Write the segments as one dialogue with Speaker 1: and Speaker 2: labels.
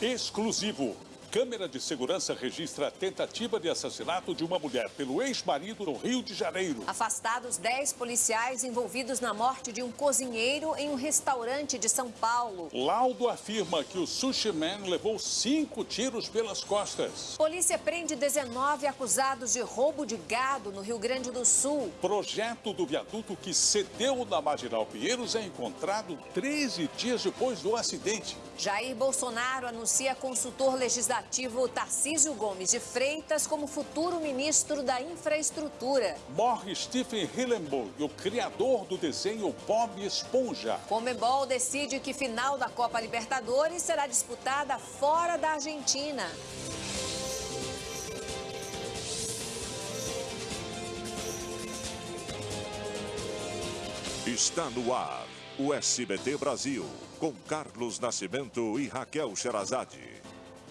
Speaker 1: Exclusivo. Câmera de segurança registra a tentativa de assassinato de uma mulher pelo ex-marido no Rio de Janeiro.
Speaker 2: Afastados 10 policiais envolvidos na morte de um cozinheiro em um restaurante de São Paulo.
Speaker 1: Laudo afirma que o sushi man levou cinco tiros pelas costas.
Speaker 2: Polícia prende 19 acusados de roubo de gado no Rio Grande do Sul.
Speaker 1: Projeto do viaduto que cedeu na Marginal Pinheiros é encontrado 13 dias depois do acidente.
Speaker 2: Jair Bolsonaro anuncia consultor legislativo Tarcísio Gomes de Freitas como futuro ministro da Infraestrutura.
Speaker 1: Morre Stephen Hillenburg, o criador do desenho Bob Esponja.
Speaker 2: Comebol decide que final da Copa Libertadores será disputada fora da Argentina.
Speaker 3: Está no ar o SBT Brasil, com Carlos Nascimento e Raquel Sherazade.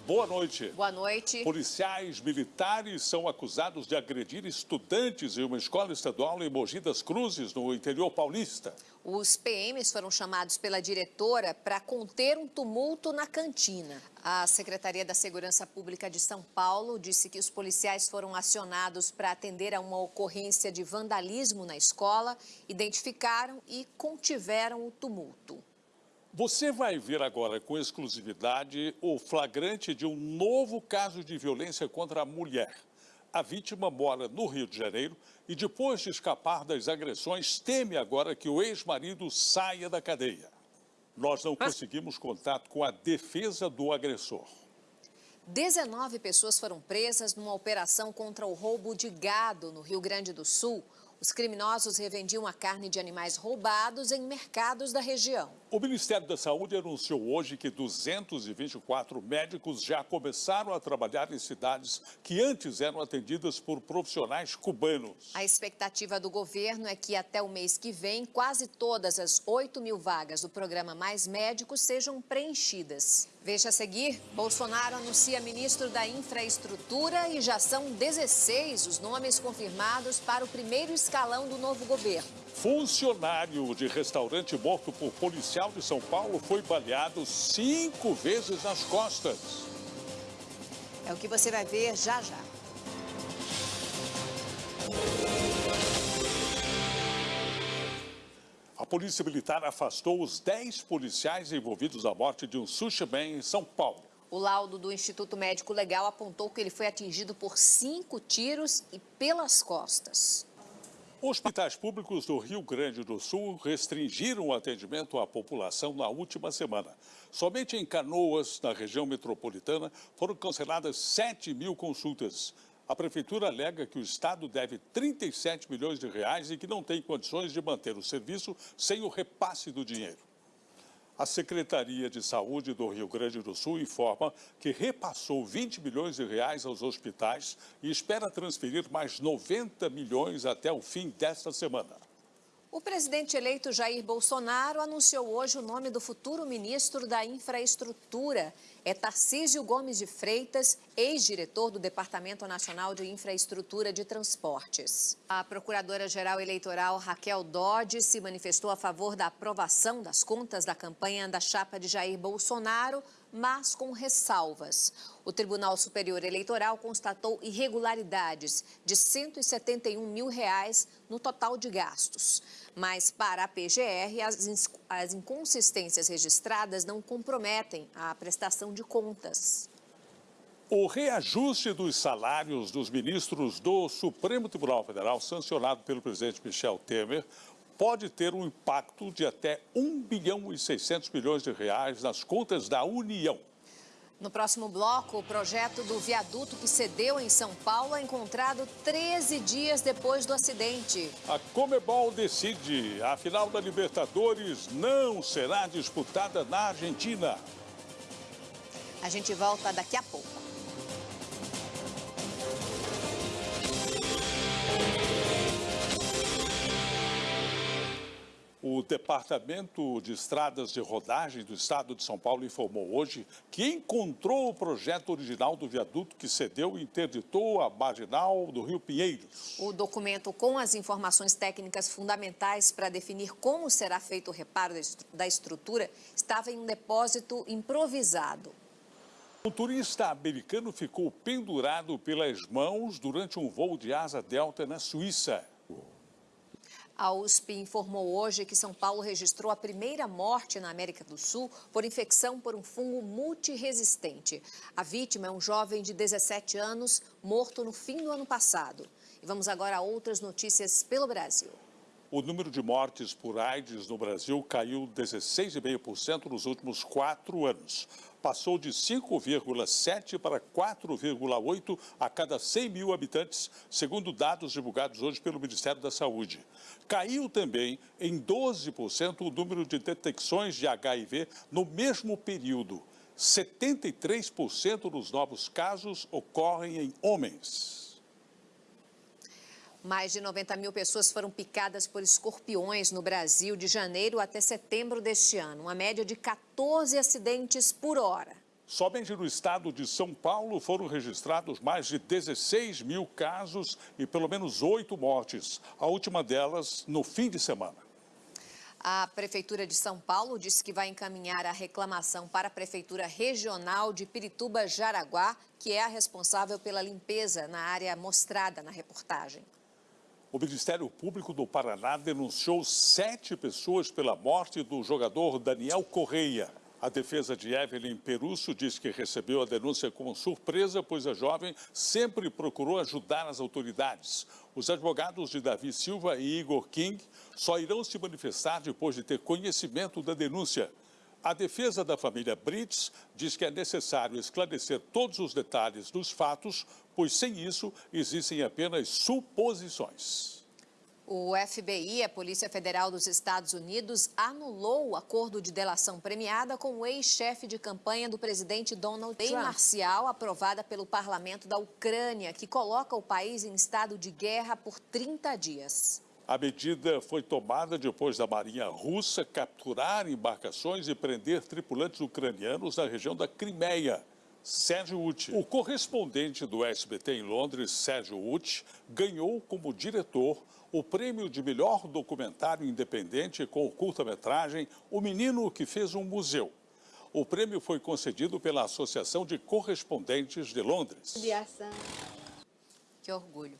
Speaker 1: Boa noite.
Speaker 2: Boa noite.
Speaker 1: Policiais militares são acusados de agredir estudantes em uma escola estadual em Mogi das Cruzes, no interior paulista.
Speaker 2: Os PMs foram chamados pela diretora para conter um tumulto na cantina. A Secretaria da Segurança Pública de São Paulo disse que os policiais foram acionados para atender a uma ocorrência de vandalismo na escola, identificaram e contiveram o tumulto.
Speaker 1: Você vai ver agora com exclusividade o flagrante de um novo caso de violência contra a mulher. A vítima mora no Rio de Janeiro e, depois de escapar das agressões, teme agora que o ex-marido saia da cadeia. Nós não conseguimos contato com a defesa do agressor.
Speaker 2: 19 pessoas foram presas numa operação contra o roubo de gado no Rio Grande do Sul. Os criminosos revendiam a carne de animais roubados em mercados da região.
Speaker 1: O Ministério da Saúde anunciou hoje que 224 médicos já começaram a trabalhar em cidades que antes eram atendidas por profissionais cubanos.
Speaker 2: A expectativa do governo é que até o mês que vem, quase todas as 8 mil vagas do programa Mais Médicos sejam preenchidas. Veja a seguir, Bolsonaro anuncia ministro da Infraestrutura e já são 16 os nomes confirmados para o primeiro escalão do novo governo.
Speaker 1: Funcionário de restaurante morto por policial de São Paulo foi baleado cinco vezes nas costas.
Speaker 2: É o que você vai ver já já.
Speaker 1: Polícia Militar afastou os 10 policiais envolvidos na morte de um sushi man em São Paulo.
Speaker 2: O laudo do Instituto Médico Legal apontou que ele foi atingido por cinco tiros e pelas costas.
Speaker 1: Hospitais públicos do Rio Grande do Sul restringiram o atendimento à população na última semana. Somente em Canoas, na região metropolitana, foram canceladas 7 mil consultas. A prefeitura alega que o Estado deve 37 milhões de reais e que não tem condições de manter o serviço sem o repasse do dinheiro. A Secretaria de Saúde do Rio Grande do Sul informa que repassou 20 milhões de reais aos hospitais e espera transferir mais 90 milhões até o fim desta semana.
Speaker 2: O presidente eleito Jair Bolsonaro anunciou hoje o nome do futuro ministro da Infraestrutura. É Tarcísio Gomes de Freitas, ex-diretor do Departamento Nacional de Infraestrutura de Transportes. A procuradora-geral eleitoral Raquel Dodge se manifestou a favor da aprovação das contas da campanha da chapa de Jair Bolsonaro, mas com ressalvas. O Tribunal Superior Eleitoral constatou irregularidades de 171 mil reais no total de gastos. Mas, para a PGR, as, as inconsistências registradas não comprometem a prestação de contas.
Speaker 1: O reajuste dos salários dos ministros do Supremo Tribunal Federal, sancionado pelo presidente Michel Temer, pode ter um impacto de até 1 bilhão e 600 milhões de reais nas contas da União.
Speaker 2: No próximo bloco, o projeto do viaduto que cedeu em São Paulo é encontrado 13 dias depois do acidente.
Speaker 1: A Comebol decide. A final da Libertadores não será disputada na Argentina.
Speaker 2: A gente volta daqui a pouco.
Speaker 1: O Departamento de Estradas de Rodagem do Estado de São Paulo informou hoje que encontrou o projeto original do viaduto que cedeu e interditou a marginal do Rio Pinheiros.
Speaker 2: O documento com as informações técnicas fundamentais para definir como será feito o reparo da estrutura estava em um depósito improvisado.
Speaker 1: Um turista americano ficou pendurado pelas mãos durante um voo de asa delta na Suíça.
Speaker 2: A USP informou hoje que São Paulo registrou a primeira morte na América do Sul por infecção por um fungo multiresistente. A vítima é um jovem de 17 anos, morto no fim do ano passado. E vamos agora a outras notícias pelo Brasil.
Speaker 1: O número de mortes por AIDS no Brasil caiu 16,5% nos últimos quatro anos. Passou de 5,7 para 4,8 a cada 100 mil habitantes, segundo dados divulgados hoje pelo Ministério da Saúde. Caiu também em 12% o número de detecções de HIV no mesmo período. 73% dos novos casos ocorrem em homens.
Speaker 2: Mais de 90 mil pessoas foram picadas por escorpiões no Brasil de janeiro até setembro deste ano, uma média de 14 acidentes por hora.
Speaker 1: Somente no estado de São Paulo foram registrados mais de 16 mil casos e pelo menos oito mortes, a última delas no fim de semana.
Speaker 2: A Prefeitura de São Paulo disse que vai encaminhar a reclamação para a Prefeitura Regional de Pirituba-Jaraguá, que é a responsável pela limpeza na área mostrada na reportagem.
Speaker 1: O Ministério Público do Paraná denunciou sete pessoas pela morte do jogador Daniel Correia. A defesa de Evelyn Perusso diz que recebeu a denúncia com surpresa, pois a jovem sempre procurou ajudar as autoridades. Os advogados de Davi Silva e Igor King só irão se manifestar depois de ter conhecimento da denúncia. A defesa da família Brits diz que é necessário esclarecer todos os detalhes dos fatos, pois sem isso existem apenas suposições.
Speaker 2: O FBI, a Polícia Federal dos Estados Unidos, anulou o acordo de delação premiada com o ex-chefe de campanha do presidente Donald Trump. Lei marcial aprovada pelo parlamento da Ucrânia, que coloca o país em estado de guerra por 30 dias.
Speaker 1: A medida foi tomada depois da Marinha Russa capturar embarcações e prender tripulantes ucranianos na região da Crimeia. Sérgio Uti. O correspondente do SBT em Londres, Sérgio Uti, ganhou como diretor o prêmio de melhor documentário independente com o curta-metragem O Menino que Fez um Museu. O prêmio foi concedido pela Associação de Correspondentes de Londres.
Speaker 2: Que orgulho.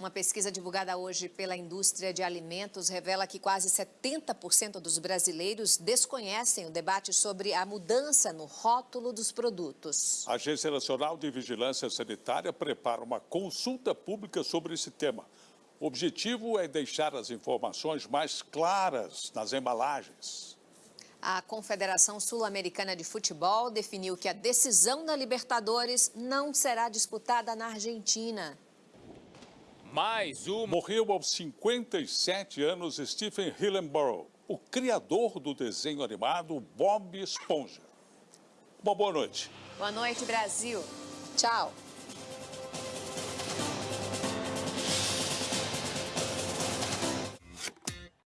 Speaker 2: Uma pesquisa divulgada hoje pela indústria de alimentos revela que quase 70% dos brasileiros desconhecem o debate sobre a mudança no rótulo dos produtos.
Speaker 1: A Agência Nacional de Vigilância Sanitária prepara uma consulta pública sobre esse tema. O objetivo é deixar as informações mais claras nas embalagens.
Speaker 2: A Confederação Sul-Americana de Futebol definiu que a decisão da Libertadores não será disputada na Argentina.
Speaker 1: Mais uma. Morreu aos 57 anos Stephen Hillenborough, o criador do desenho animado Bob Esponja. Uma boa noite.
Speaker 2: Boa noite, Brasil. Tchau.